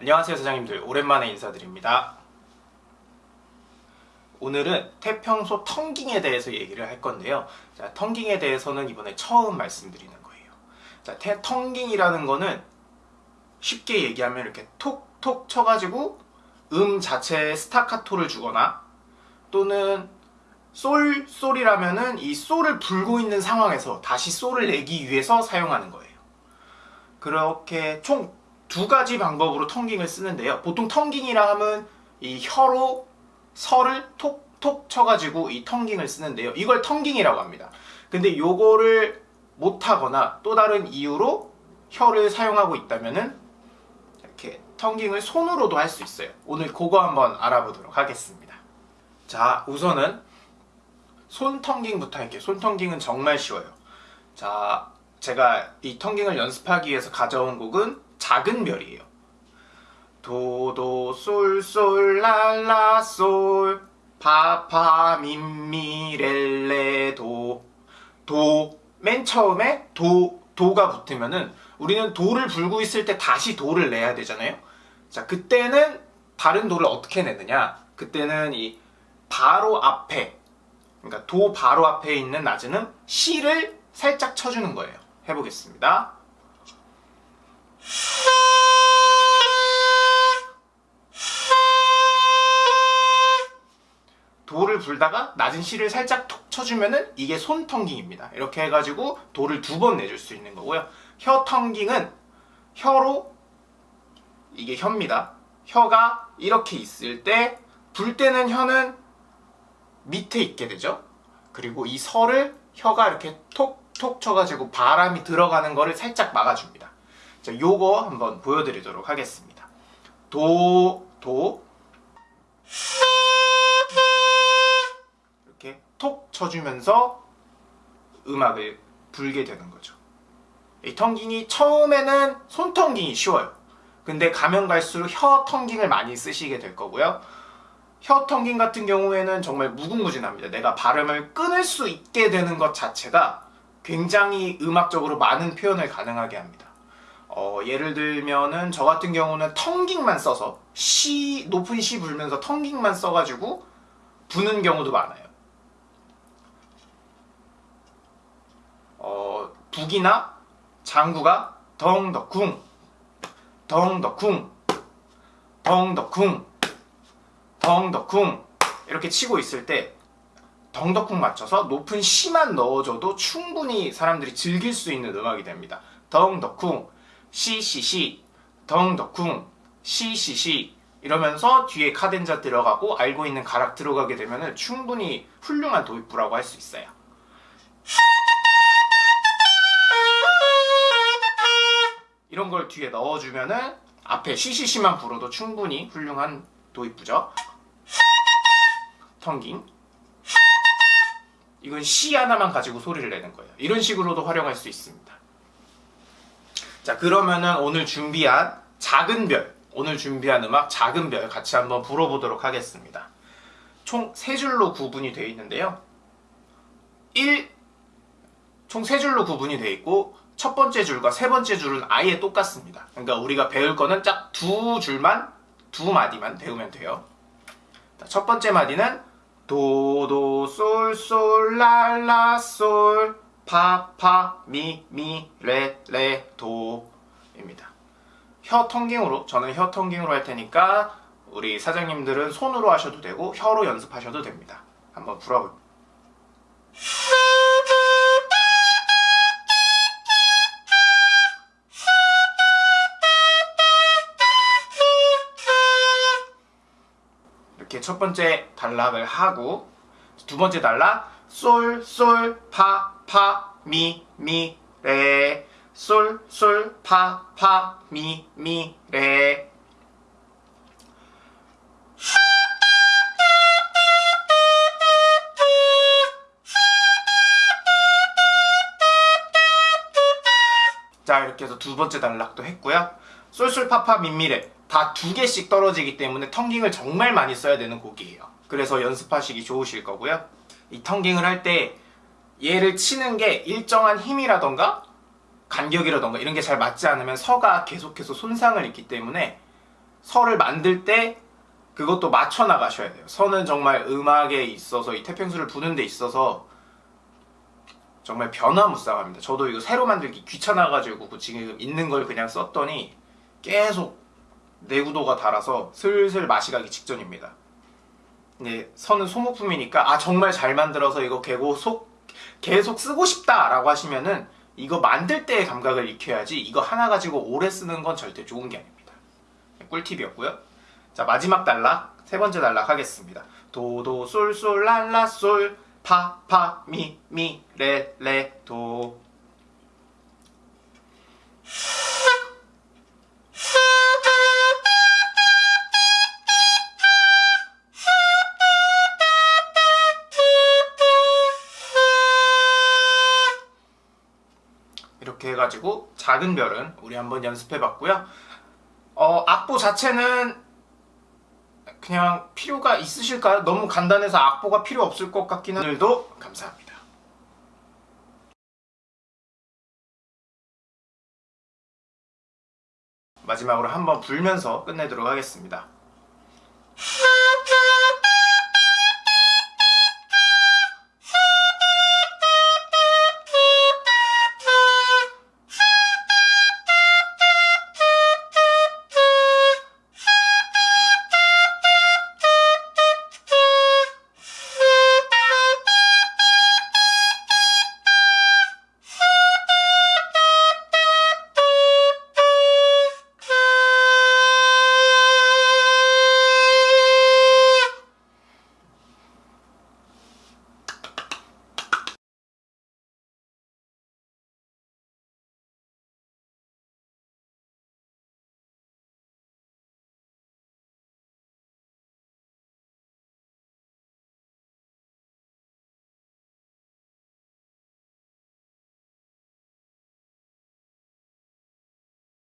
안녕하세요 사장님들. 오랜만에 인사드립니다. 오늘은 태평소 텅깅에 대해서 얘기를 할 건데요. 자, 텅깅에 대해서는 이번에 처음 말씀드리는 거예요. 자, 태, 텅깅이라는 거는 쉽게 얘기하면 이렇게 톡톡 쳐가지고 음 자체에 스타카토를 주거나 또는 솔, 솔이라면은 이 솔을 불고 있는 상황에서 다시 솔을 내기 위해서 사용하는 거예요. 그렇게 총 두 가지 방법으로 텅깅을 쓰는데요. 보통 텅깅이라 하면 이 혀로 설을 톡톡 쳐가지고 이 텅깅을 쓰는데요. 이걸 텅깅이라고 합니다. 근데 요거를 못하거나 또 다른 이유로 혀를 사용하고 있다면은 이렇게 텅깅을 손으로도 할 수 있어요. 오늘 그거 한번 알아보도록 하겠습니다. 자 우선은 손 텅깅부터 할게요. 손 텅깅은 정말 쉬워요. 자 제가 이 텅깅을 연습하기 위해서 가져온 곡은 작은 별이에요. 도도 솔솔 랄라 솔 파파 미미렐레 도 도 맨 처음에 도 도가 붙으면은 우리는 도를 불고 있을 때 다시 도를 내야 되잖아요. 자 그때는 다른 도를 어떻게 내느냐? 그때는 이 바로 앞에 그러니까 도 바로 앞에 있는 낮은 C를 살짝 쳐주는 거예요. 해보겠습니다 도를 불다가 낮은 C를 살짝 톡 쳐주면은 이게 손텅깅입니다. 이렇게 해가지고 도를 두 번 내줄 수 있는 거고요. 혀텅깅은 혀로 이게 혀입니다. 혀가 이렇게 있을 때 불 때는 혀는 밑에 있게 되죠. 그리고 이 설을 혀가 이렇게 톡톡 쳐가지고 바람이 들어가는 거를 살짝 막아줍니다. 자, 요거 한번 보여드리도록 하겠습니다. 도, 도, 이렇게 톡 쳐주면서 음악을 불게 되는 거죠. 이 텅깅이 처음에는 손텅깅이 쉬워요. 근데 가면 갈수록 혀 텅깅을 많이 쓰시게 될 거고요. 혀 텅깅 같은 경우에는 정말 무궁무진합니다. 내가 발음을 끊을 수 있게 되는 것 자체가 굉장히 음악적으로 많은 표현을 가능하게 합니다. 어, 예를 들면은 저 같은 경우는 텅깅만 써서 C 높은 C 불면서 텅깅만 써가지고 부는 경우도 많아요. 어, 북이나 장구가 덩덕쿵 덩덕쿵 덩덕쿵 덩덕쿵 이렇게 치고 있을 때 덩덕쿵 맞춰서 높은 C만 넣어줘도 충분히 사람들이 즐길 수 있는 음악이 됩니다. 덩덕쿵 시시시 덩덕쿵 시시시 이러면서 뒤에 카덴자 들어가고 알고 있는 가락 들어가게 되면 충분히 훌륭한 도입부라고 할 수 있어요. 이런 걸 뒤에 넣어주면 은 앞에 시시시만 불어도 충분히 훌륭한 도입부죠. 텅깅 이건 시 하나만 가지고 소리를 내는 거예요. 이런 식으로도 활용할 수 있습니다. 자 그러면은 오늘 준비한 작은 별 오늘 준비한 음악 작은 별 같이 한번 불어보도록 하겠습니다. 총 3줄로 구분이 되어 있는데요. 1, 총 3줄로 구분이 되어 있고 첫 번째 줄과 세 번째 줄은 아예 똑같습니다. 그러니까 우리가 배울 거는 딱 두 줄만, 두 마디만 배우면 돼요. 첫 번째 마디는 도도 솔솔 랄라 솔 파 파 미 미 레 레 도 입니다. 혀 tonguing으로 저는 혀 tonguing으로 할 테니까 우리 사장님들은 손으로 하셔도 되고 혀로 연습하셔도 됩니다. 한번 불어볼게요. 이렇게 첫 번째 단락을 하고 두 번째 단락 솔, 솔, 파, 파, 미, 미, 레, 솔, 솔, 파, 파, 미, 미, 레. 자 이렇게 해서 두 번째 단락도 했고요. 솔솔 파파 민미레. 다 두 개씩 떨어지기 때문에 텅깅을 정말 많이 써야 되는 곡이에요. 그래서 연습하시기 좋으실 거고요 이 텅깅을 할 때 얘를 치는 게 일정한 힘이라던가 간격이라던가 이런 게 잘 맞지 않으면 서가 계속해서 손상을 입기 때문에 서를 만들 때 그것도 맞춰 나가셔야 돼요. 서는 정말 음악에 있어서 이 태평수를 부는 데 있어서 정말 변화무쌍합니다. 저도 이거 새로 만들기 귀찮아가지고 지금 있는 걸 그냥 썼더니 계속 내구도가 달아서 슬슬 맛이 가기 직전입니다. 근데 선은 소모품이니까 아 정말 잘 만들어서 이거 계속 계속 쓰고 싶다라고 하시면은 이거 만들 때의 감각을 익혀야지 이거 하나 가지고 오래 쓰는 건 절대 좋은 게 아닙니다. 꿀팁이었고요. 자 마지막 단락 세 번째 단락 하겠습니다. 도도 솔솔 랄라 솔 파 파 미 미 레 레 도 이렇게 해가지고 작은 별은 우리 한번 연습해봤고요. 어, 악보 자체는 그냥 필요가 있으실까요? 너무 간단해서 악보가 필요 없을 것 같기는 오늘도 감사합니다. 마지막으로 한번 불면서 끝내도록 하겠습니다.